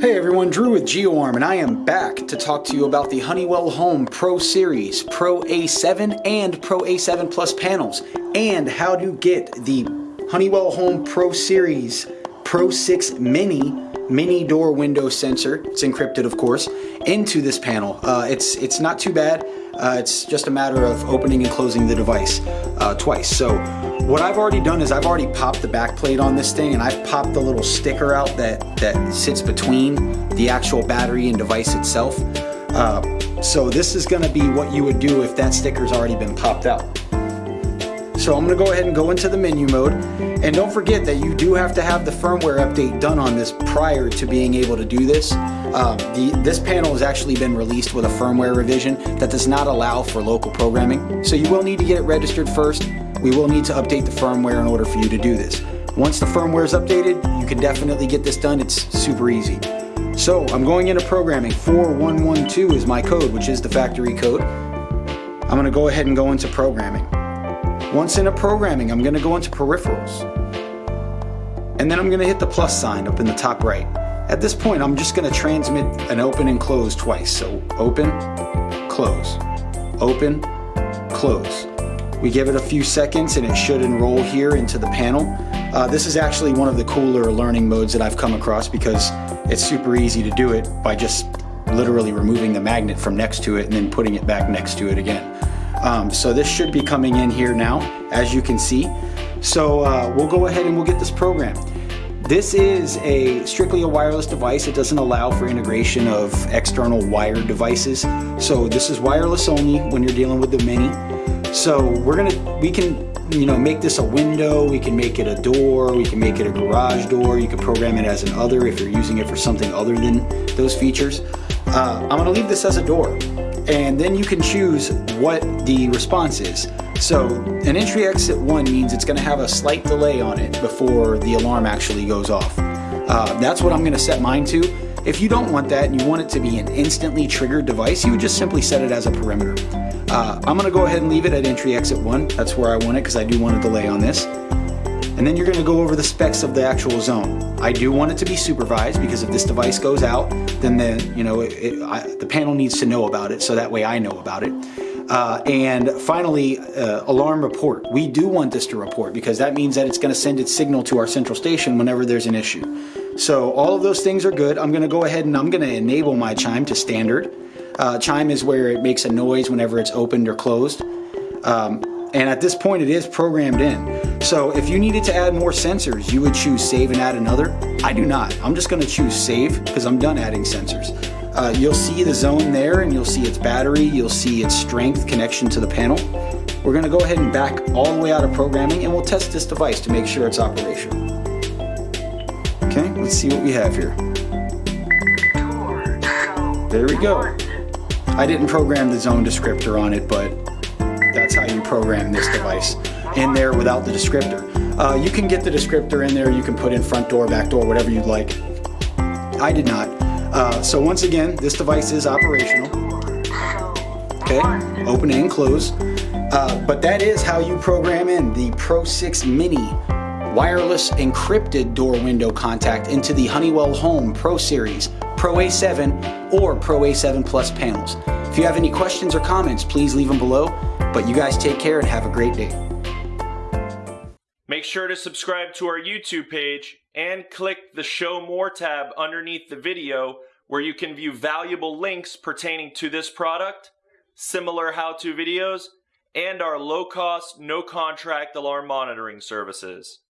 Hey everyone, Drew with GeoArm and I am back to talk to you about the Honeywell Home Pro Series, Pro A7 and Pro A7 Plus panels and how to get the Honeywell Home Pro Series Pro 6 Mini mini door window sensor, it's encrypted of course, into this panel. Uh, it's, it's not too bad, uh, it's just a matter of opening and closing the device uh, twice. So what I've already done is I've already popped the back plate on this thing and I've popped the little sticker out that, that sits between the actual battery and device itself. Uh, so this is gonna be what you would do if that sticker's already been popped out. So I'm gonna go ahead and go into the menu mode. And don't forget that you do have to have the firmware update done on this prior to being able to do this. Um, the, this panel has actually been released with a firmware revision that does not allow for local programming. So you will need to get it registered first. We will need to update the firmware in order for you to do this. Once the firmware is updated, you can definitely get this done. It's super easy. So I'm going into programming. 4112 is my code, which is the factory code. I'm gonna go ahead and go into programming. Once in a programming, I'm gonna go into peripherals. And then I'm gonna hit the plus sign up in the top right. At this point, I'm just gonna transmit an open and close twice. So open, close, open, close. We give it a few seconds and it should enroll here into the panel. Uh, this is actually one of the cooler learning modes that I've come across because it's super easy to do it by just literally removing the magnet from next to it and then putting it back next to it again. Um, so this should be coming in here now, as you can see. So uh, we'll go ahead and we'll get this program. This is a strictly a wireless device. It doesn't allow for integration of external wired devices. So this is wireless only when you're dealing with the Mini. So we're gonna, we can, you know, make this a window, we can make it a door, we can make it a garage door, you can program it as an other if you're using it for something other than those features. Uh, I'm gonna leave this as a door and then you can choose what the response is. So an entry exit one means it's gonna have a slight delay on it before the alarm actually goes off. Uh, that's what I'm gonna set mine to. If you don't want that and you want it to be an instantly triggered device, you would just simply set it as a perimeter. Uh, I'm gonna go ahead and leave it at entry exit one. That's where I want it because I do want a delay on this and then you're to go over the specs of the actual zone. I do want it to be supervised because if this device goes out, then the you know it, it, I, the panel needs to know about it, so that way I know about it. Uh, and finally, uh, alarm report. We do want this to report because that means that it's to send its signal to our central station whenever there's an issue. So all of those things are good. I'm to go ahead and I'm to enable my chime to standard. Uh, chime is where it makes a noise whenever it's opened or closed. Um, and at this point it is programmed in. So if you needed to add more sensors, you would choose save and add another. I do not. I'm just gonna choose save because I'm done adding sensors. Uh, you'll see the zone there and you'll see its battery, you'll see its strength connection to the panel. We're gonna go ahead and back all the way out of programming and we'll test this device to make sure it's operational. Okay, let's see what we have here. There we go. I didn't program the zone descriptor on it, but how you program this device in there without the descriptor. Uh, you can get the descriptor in there, you can put in front door, back door, whatever you'd like. I did not. Uh, so once again, this device is operational. Okay, open and close. Uh, but that is how you program in the Pro 6 Mini wireless encrypted door window contact into the Honeywell Home Pro Series, Pro A7, or Pro A7 Plus panels. If you have any questions or comments, please leave them below. But you guys take care and have a great day. Make sure to subscribe to our YouTube page and click the Show More tab underneath the video where you can view valuable links pertaining to this product, similar how-to videos, and our low-cost, no-contract alarm monitoring services.